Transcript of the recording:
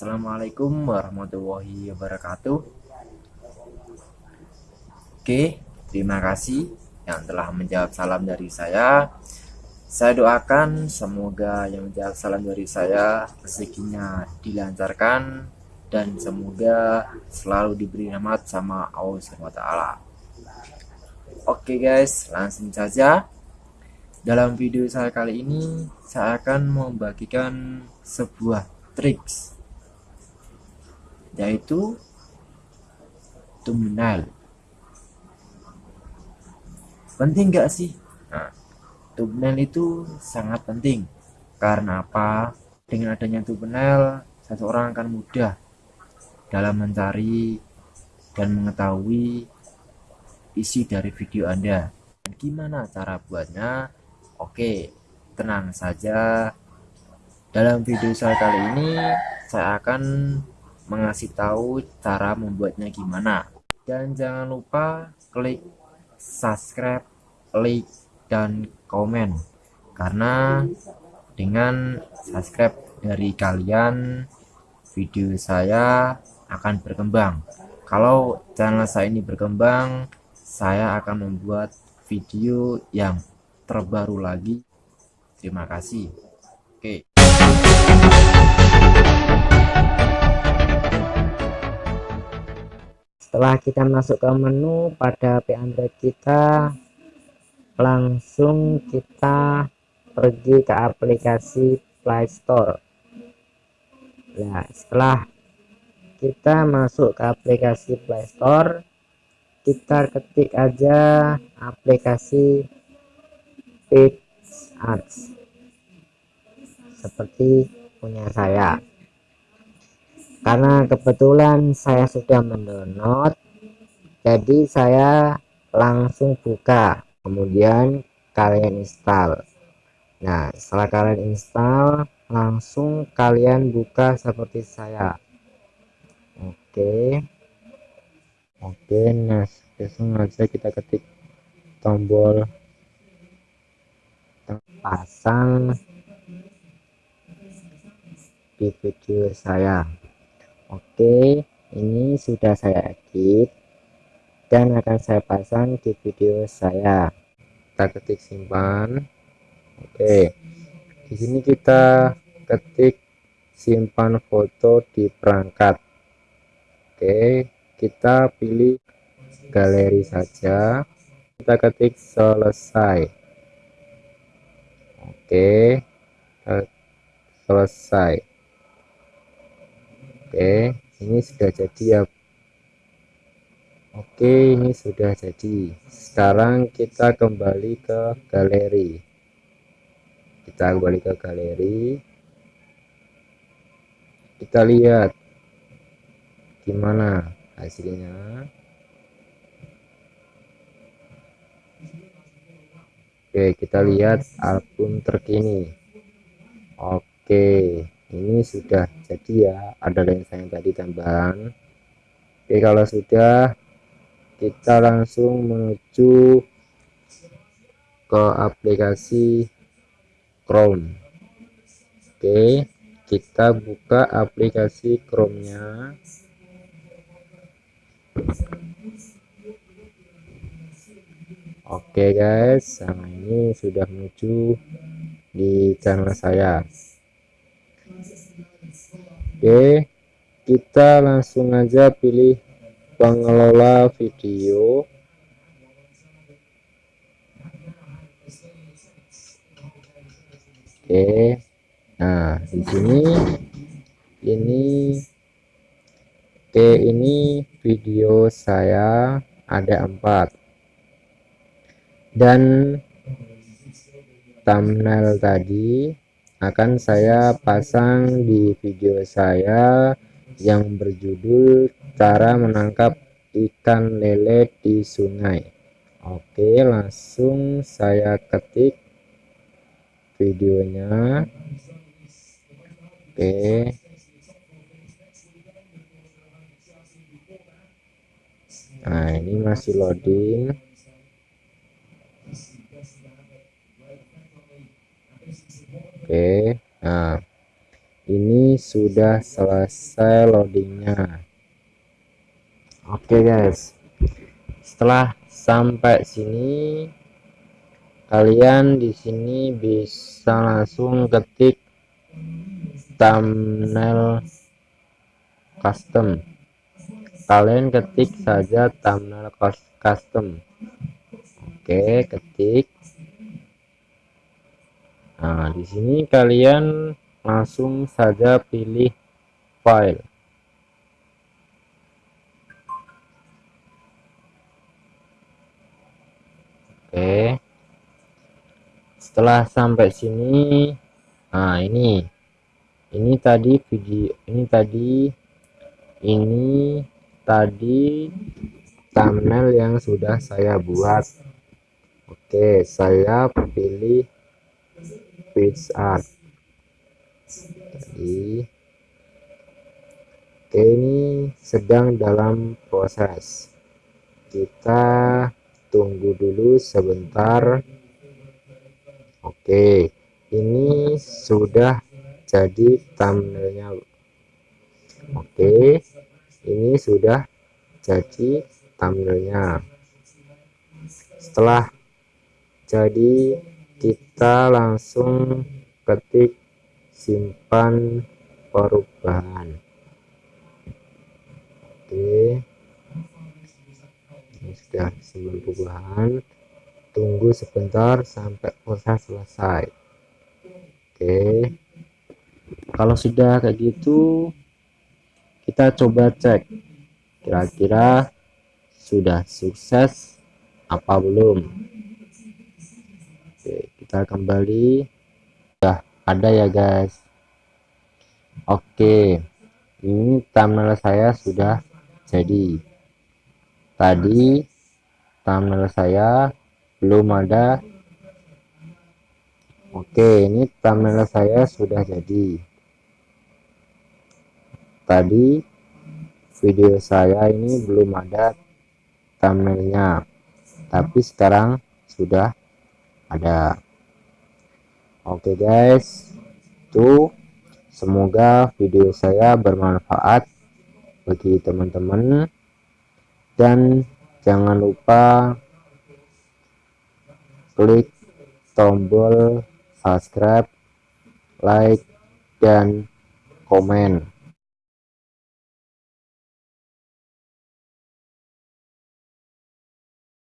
Assalamualaikum warahmatullahi wabarakatuh. Oke, terima kasih yang telah menjawab salam dari saya. Saya doakan semoga yang menjawab salam dari saya rezekinya dilancarkan dan semoga selalu diberi rahmat sama Allah SWT. Oke guys, langsung saja. Dalam video saya kali ini, saya akan membagikan sebuah triks yaitu thumbnail penting gak sih? Nah, itu sangat penting. Karena apa? Dengan adanya thumbnail seseorang akan mudah dalam mencari dan mengetahui isi dari video anda. Gimana cara buatnya? Oke tenang saja. Dalam video saya kali ini saya akan mengasih tahu cara membuatnya gimana. Dan jangan lupa klik subscribe like dan komen. Karena dengan subscribe dari kalian video saya akan berkembang. Kalau channel saya ini berkembang saya akan membuat video yang terbaru lagi. Terima kasih setelah kita masuk ke menu pada HP Android kita langsung kita pergi ke aplikasi Play Store. Nah setelah kita masuk ke aplikasi Play Store kita ketik aja aplikasi Ads. Seperti punya saya karena kebetulan saya sudah mendownload jadi saya langsung buka kemudian kalian install. Nah setelah kalian install langsung kalian buka seperti saya. Oke. Oke nah langsung aja kita ketik tombol pasang di video saya Oke ini sudah saya edit dan akan saya pasang di video saya. Kita ketik simpan. Oke di sini kita ketik simpan foto di perangkat. Oke kita pilih galeri saja. Kita ketik selesai. Oke selesai Oke ini sudah jadi ya. Oke ini sudah jadi. Sekarang kita kembali ke galeri. Kita kembali ke galeri. Kita lihat gimana hasilnya. Oke kita lihat album terkini. Oke ini sudah jadi ya ada lensa yang tadi tambahan oke kalau sudah kita langsung menuju ke aplikasi Chrome. Oke kita buka aplikasi Chrome nya oke guys nah ini sudah menuju di channel saya Oke kita langsung aja pilih pengelola video. Oke nah di sini ini Oke ini video saya ada empat. Dan thumbnail tadi akan saya pasang di video saya yang berjudul cara menangkap ikan lele di sungai. Oke langsung saya ketik videonya. Oke. Nah ini masih loading oke nah ini sudah selesai loadingnya. Oke guys. Setelah sampai sini kalian di sini bisa langsung ketik thumbnail custom. Kalian ketik saja thumbnail custom. Oke ketik nah di sini kalian langsung saja pilih file. Oke. Setelah sampai sini nah ini. Ini tadi video ini tadi ini tadi thumbnail yang sudah saya buat. Oke saya pilih page art. Jadi oke ini sedang dalam proses. Kita tunggu dulu sebentar. Oke ini sudah jadi thumbnailnya. Oke ini sudah jadi thumbnailnya. Setelah jadi kita langsung ketik simpan perubahan. Oke. Ini sudah simpan perubahan. Tunggu sebentar sampai proses selesai. Oke. Kalau sudah kayak gitu kita coba cek kira-kira sudah sukses apa belum oke kita kembali. Sudah ada ya guys. Oke ini thumbnail saya sudah jadi. Tadi thumbnail saya belum ada. Oke ini thumbnail saya sudah jadi. Tadi video saya ini belum ada thumbnailnya. Tapi sekarang sudah ada. Oke guys. Tuh semoga video saya bermanfaat bagi teman-teman. Dan jangan lupa klik tombol subscribe like dan komen